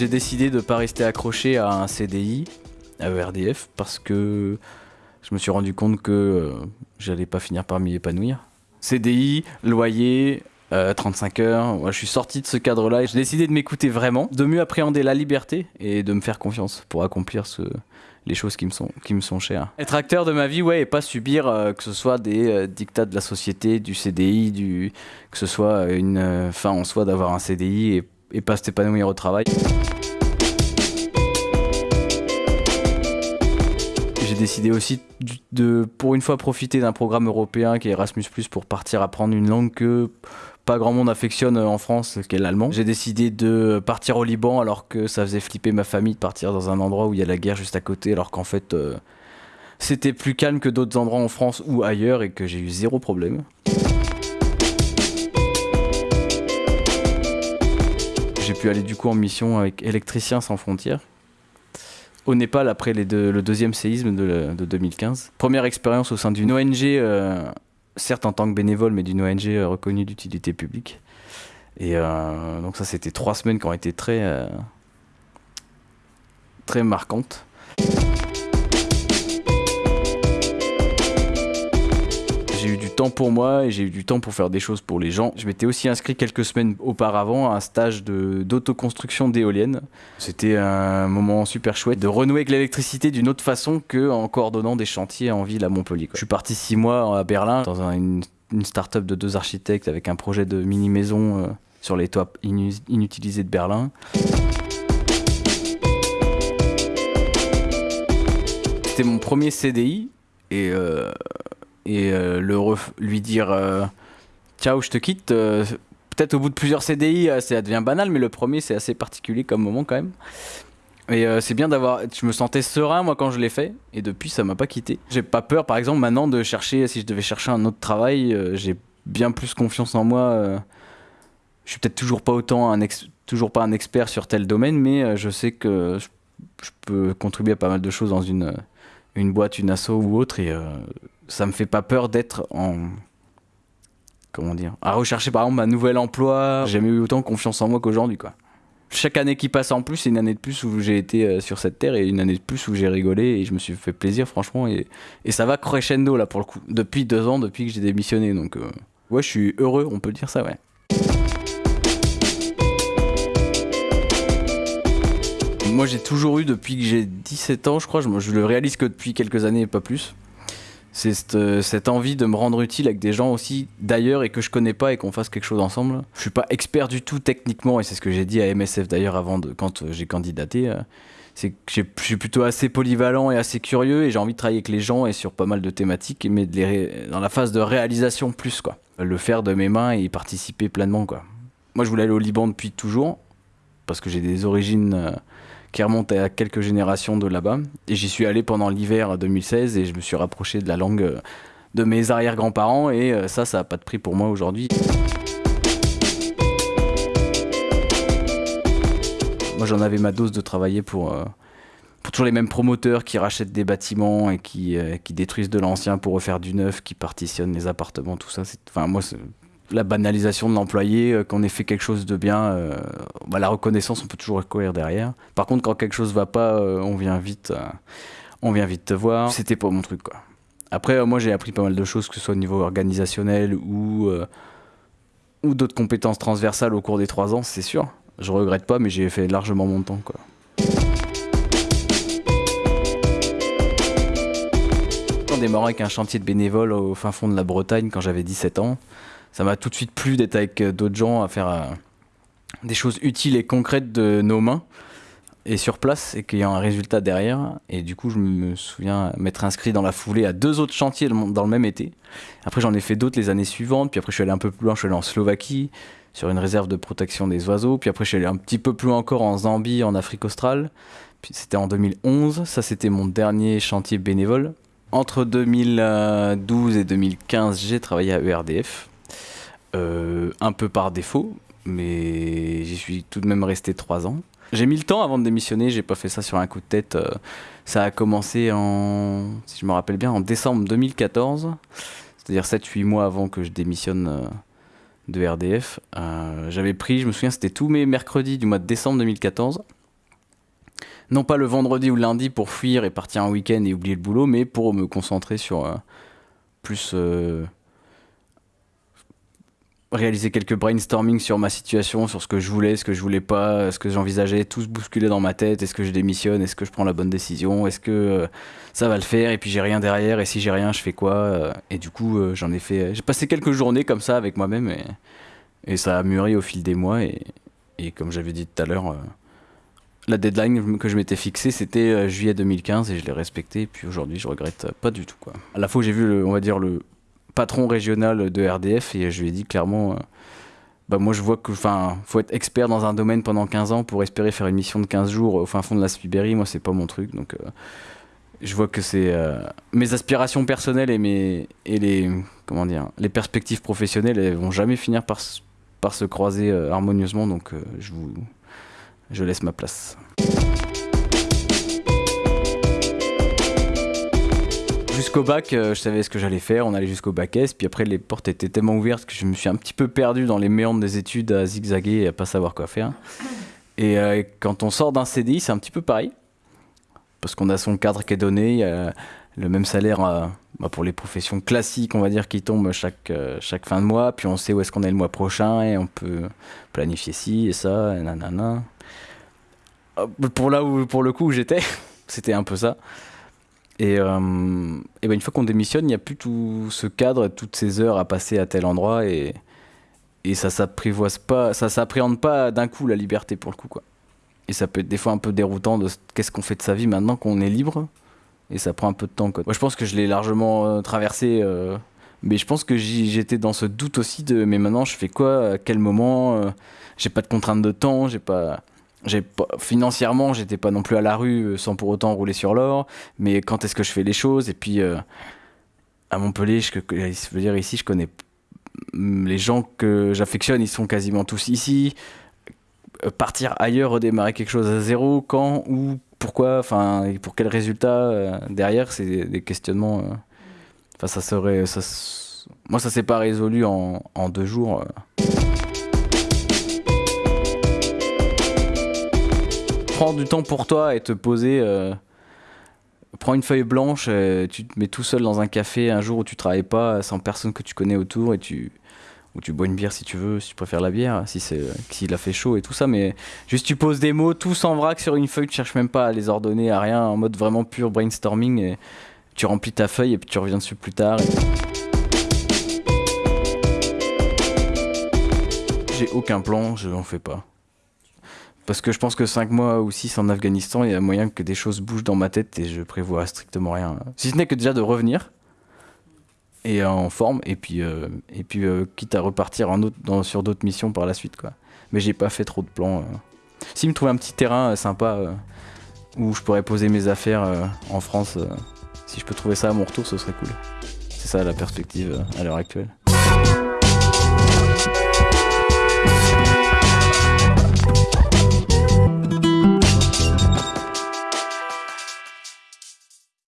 J'ai décidé de ne pas rester accroché à un CDI, à ERDF, parce que je me suis rendu compte que euh, j'allais pas finir par m'y épanouir. CDI, loyer, 35 heures. je suis sorti de ce cadre-là et j'ai décidé de m'écouter vraiment, de mieux appréhender la liberté et de me faire confiance pour accomplir les choses qui me sont, qui me sont chères. Être acteur de ma vie, ouais, et pas subir euh, que ce soit des euh, dictats de la société, du CDI, du, que ce soit une euh, fin en soi d'avoir un CDI et, et pas s'épanouir au travail. J'ai décidé aussi de, pour une fois, profiter d'un programme européen qui est Erasmus+, pour partir apprendre une langue que pas grand monde affectionne en France, qui est l'allemand. J'ai décidé de partir au Liban alors que ça faisait flipper ma famille de partir dans un endroit où il y a la guerre juste à côté, alors qu'en fait euh, c'était plus calme que d'autres endroits en France ou ailleurs et que j'ai eu zéro problème. J'ai pu aller du coup en mission avec Électriciens sans frontières au Népal après le deuxième séisme de, 2015. Première expérience au sein d'une ONG euh, certes en tant que bénévole, mais d'une ONG euh, reconnue d'utilité publique. Et euh, donc ça, c'était trois semaines qui ont été très, très marquantes. J'ai eu du temps pour moi et j'ai eu du temps pour faire des choses pour les gens. Je m'étais aussi inscrit quelques semaines auparavant à un stage d'autoconstruction d'éoliennes. C'était un moment super chouette de renouer avec l'électricité d'une autre façon qu'en coordonnant des chantiers en ville à Montpellier. Je suis parti six mois à Berlin dans une, start-up de deux architectes avec un projet de mini-maison euh, sur les toits inutilisés de Berlin. C'était mon premier CDI et euh, et euh, le lui dire euh, ciao, je te quitte. Euh, peut-être au bout de plusieurs CDI, ça devient banal, mais le premier, c'est assez particulier comme moment quand même. Et c'est bien d'avoir. Je me sentais serein moi quand je l'ai fait, et depuis ça m'a pas quitté. J'ai pas peur, par exemple, maintenant de chercher. Si je devais chercher un autre travail, j'ai bien plus confiance en moi. je suis peut-être toujours pas autant un toujours pas un expert sur tel domaine, mais je sais que je, peux contribuer à pas mal de choses dans une une boîte, une asso ou autre, et ça me fait pas peur d'être en comment dire à rechercher par exemple un nouvel emploi. J'ai jamais eu autant confiance en moi qu'aujourd'hui quoi. Chaque année qui passe en plus c'est une année de plus où j'ai été euh, sur cette terre et une année de plus où j'ai rigolé et je me suis fait plaisir franchement et, et, ça va crescendo là pour le coup depuis deux ans depuis que j'ai démissionné donc euh, ouais je suis heureux on peut dire ça ouais. Moi j'ai toujours eu depuis que j'ai 17 ans je crois je, je le réalise que depuis quelques années pas plus c'est euh, cette, envie de me rendre utile avec des gens aussi d'ailleurs et que je connais pas et qu'on fasse quelque chose ensemble. Je suis pas expert du tout techniquement et c'est ce que j'ai dit à MSF d'ailleurs avant de, quand euh, j'ai candidaté. Euh, c'est que je suis plutôt assez polyvalent et assez curieux et j'ai envie de travailler avec les gens et sur pas mal de thématiques mais dans la phase de réalisation plus quoi. Le faire de mes mains et y participer pleinement quoi. Moi je voulais aller au Liban depuis toujours parce que j'ai des origines qui remonte à quelques générations de là-bas. Et j'y suis allé pendant l'hiver 2016 et je me suis rapproché de la langue euh, de mes arrière-grands-parents et euh, ça, ça n'a pas de prix pour moi aujourd'hui. Moi, j'en avais ma dose de travailler pour, euh, toujours les mêmes promoteurs qui rachètent des bâtiments et qui, qui détruisent de l'ancien pour refaire du neuf, qui partitionnent les appartements, tout ça. Enfin, moi, la banalisation de l'employé, euh, qu'on ait fait quelque chose de bien, euh, bah, la reconnaissance, on peut toujours courir derrière. Par contre, quand quelque chose va pas, euh, on vient vite, on vient vite te voir. C'était pas mon truc, quoi. Après, moi, j'ai appris pas mal de choses, que ce soit au niveau organisationnel ou d'autres compétences transversales au cours des trois ans, c'est sûr. Je regrette pas, mais j'ai fait largement mon temps, quoi. On démarrait avec un chantier de bénévoles au fin fond de la Bretagne quand j'avais 17 ans ça m'a tout de suite plu d'être avec euh, d'autres gens à faire euh, des choses utiles et concrètes de nos mains et sur place et qu'il y a un résultat derrière. Et du coup, je me souviens m'être inscrit dans la foulée à deux autres chantiers dans le même été. Après, j'en ai fait d'autres les années suivantes. Puis après, je suis allé un peu plus loin, je suis allé en Slovaquie sur une réserve de protection des oiseaux. Puis après, je suis allé un petit peu plus loin encore en Zambie, en Afrique australe. Puis c'était en 2011. Ça, c'était mon dernier chantier bénévole. Entre 2012 et 2015, j'ai travaillé à ERDF euh, un peu par défaut, mais j'y suis tout de même resté trois ans. J'ai mis le temps avant de démissionner, j'ai pas fait ça sur un coup de tête. Euh, ça a commencé en, si je me rappelle bien, en décembre 2014, c'est-à-dire 7-8 mois avant que je démissionne euh, de RDF. J'avais pris, je me souviens, c'était tous mes mercredis du mois de décembre 2014. non pas le vendredi ou le lundi pour fuir et partir un week-end et oublier le boulot, mais pour me concentrer sur plus réaliser quelques brainstorming sur ma situation, sur ce que je voulais, ce que je voulais pas, ce que j'envisageais, tout se bousculer dans ma tête. Est-ce que je démissionne? Est-ce que je prends la bonne décision? Est-ce que euh, ça va le faire? Et puis j'ai rien derrière. Et si j'ai rien, je fais quoi? Et du coup, j'en ai fait. J'ai passé quelques journées comme ça avec moi-même et, ça a mûri au fil des mois. Et, comme j'avais dit tout à l'heure la deadline que je m'étais fixée, c'était euh, juillet 2015 et je l'ai respecté. Et puis aujourd'hui, je regrette pas du tout. Quoi. À la fois, j'ai vu, le, on va dire, le patron régional de RDF et je lui ai dit clairement. Euh, bah moi je vois que enfin faut être expert dans un domaine pendant 15 ans pour espérer faire une mission de 15 jours au fin fond de la Sibérie moi c'est pas mon truc donc euh, je vois que c'est mes aspirations personnelles et mes et les comment dire les perspectives professionnelles elles vont jamais finir par par se croiser harmonieusement donc je vous je laisse ma place. Jusqu'au bac, euh, je savais ce que j'allais faire, on allait jusqu'au bac S, puis après les portes étaient tellement ouvertes que je me suis un petit peu perdu dans les méandres des études à zigzaguer et à pas savoir quoi faire. Et euh, quand on sort d'un CDI, c'est un petit peu pareil, parce qu'on a son cadre qui est donné, a le même salaire euh, bah, pour les professions classiques, on va dire, qui tombent chaque, chaque fin de mois, puis on sait où est-ce qu'on est le mois prochain et on peut planifier ci et ça, et nanana. Euh, pour là où, pour le coup où j'étais, c'était un peu ça. Et, euh, ben une fois qu'on démissionne, il n'y a plus tout ce cadre, toutes ces heures à passer à tel endroit et, et ça s'apprivoise pas, ça s'appréhende pas d'un coup la liberté pour le coup quoi. Et ça peut être des fois un peu déroutant de qu'est-ce qu'on fait de sa vie maintenant qu'on est libre? Et ça prend un peu de temps quoi. Moi je pense que je l'ai largement euh, traversé mais je pense que j'étais dans ce doute aussi de mais maintenant je fais quoi? À quel moment? J'ai pas de contrainte de temps, j'ai pas pas, financièrement, j'étais pas non plus à la rue euh, sans pour autant rouler sur l'or. Mais quand est-ce que je fais les choses? Et puis euh, à Montpellier, je, je veux dire ici, je connais les gens que j'affectionne, ils sont quasiment tous ici. Euh, partir ailleurs, redémarrer quelque chose à zéro, quand, où, pourquoi, enfin, pour quel résultat derrière, c'est des questionnements. Enfin, ça serait, ça, moi, ça s'est pas résolu en deux jours. Prends du temps pour toi et te poser. Euh, prends une feuille blanche, tu te mets tout seul dans un café un jour où tu travailles pas, sans personne que tu connais autour et tu ou tu bois une bière si tu veux, si tu préfères la bière, si s'il a fait chaud et tout ça, mais juste tu poses des mots tous en vrac sur une feuille, tu cherches même pas à les ordonner à rien, en mode vraiment pur brainstorming et tu remplis ta feuille et puis tu reviens dessus plus tard. J'ai aucun plan, je n'en fais pas. Parce que je pense que 5 mois ou 6 en Afghanistan, il y a moyen que des choses bougent dans ma tête et je prévois strictement rien. Si ce n'est que déjà de revenir et en forme et puis euh, et puis euh, quitte à repartir en sur d'autres missions par la suite quoi. Mais j'ai pas fait trop de plans. Euh. S'il me trouve un petit terrain sympa où je pourrais poser mes affaires en France, si je peux trouver ça à mon retour, ce serait cool. C'est ça la perspective à l'heure actuelle.